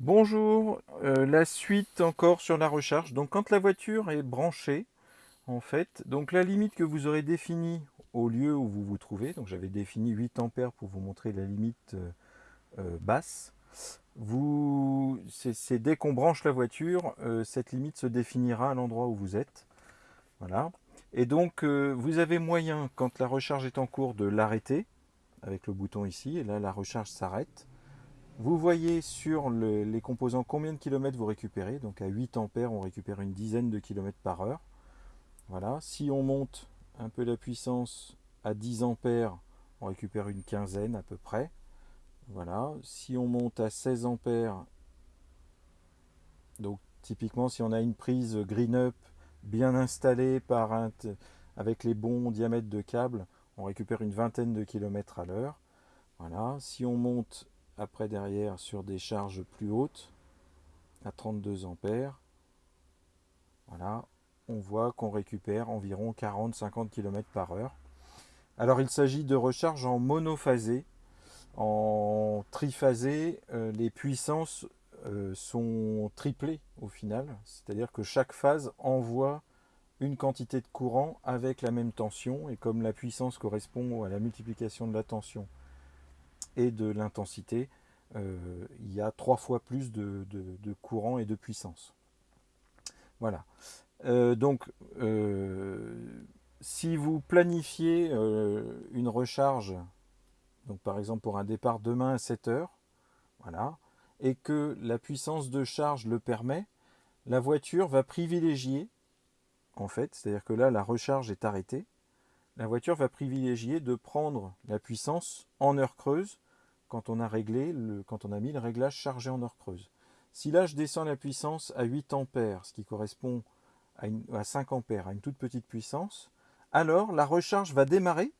Bonjour, euh, la suite encore sur la recharge. Donc quand la voiture est branchée, en fait, donc la limite que vous aurez définie au lieu où vous vous trouvez, donc j'avais défini 8 ampères pour vous montrer la limite euh, euh, basse, c'est dès qu'on branche la voiture, cette limite se définira à l'endroit où vous êtes. Voilà. Et donc vous avez moyen, quand la recharge est en cours, de l'arrêter avec le bouton ici, et là la recharge s'arrête. Vous voyez sur les composants combien de kilomètres vous récupérez. Donc à 8 ampères, on récupère une dizaine de kilomètres par heure. Voilà. Si on monte un peu la puissance à 10 ampères, on récupère une quinzaine à peu près. Voilà. Si on monte à 16 ampères, donc typiquement si on a une prise green up bien installée avec les bons diamètres de câble, on récupère une vingtaine de kilomètres à l'heure. Voilà. Si on monte après derrière sur des charges plus hautes à 32 ampères voilà on voit qu'on récupère environ 40-50 km par heure. Alors il s'agit de recharge en monophasé. En triphasé euh, les puissances euh, sont triplées au final. C'est à dire que chaque phase envoie une quantité de courant avec la même tension. Et comme la puissance correspond à la multiplication de la tension et de l'intensité, euh, il y a trois fois plus de, courant et de puissance. Voilà. Euh, donc, euh, si vous planifiez une recharge, donc par exemple pour un départ demain à 7 heures, voilà, et que la puissance de charge le permet, la voiture va privilégier, en fait, c'est-à-dire que là la recharge est arrêtée, la voiture va privilégier de prendre la puissance en heure creuse quand on a réglé, quand on a mis le réglage chargé en heure creuse. Si là je descends la puissance à 8 ampères, ce qui correspond à, 5 ampères, à une toute petite puissance, alors la recharge va démarrer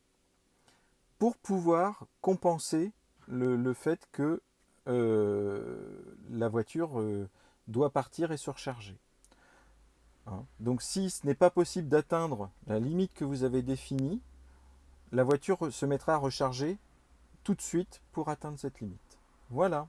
pour pouvoir compenser le, fait que euh, la voiture euh, doit partir et se recharger. Hein. Donc si ce n'est pas possible d'atteindre la limite que vous avez définie, la voiture se mettra à recharger tout de suite pour atteindre cette limite. Voilà.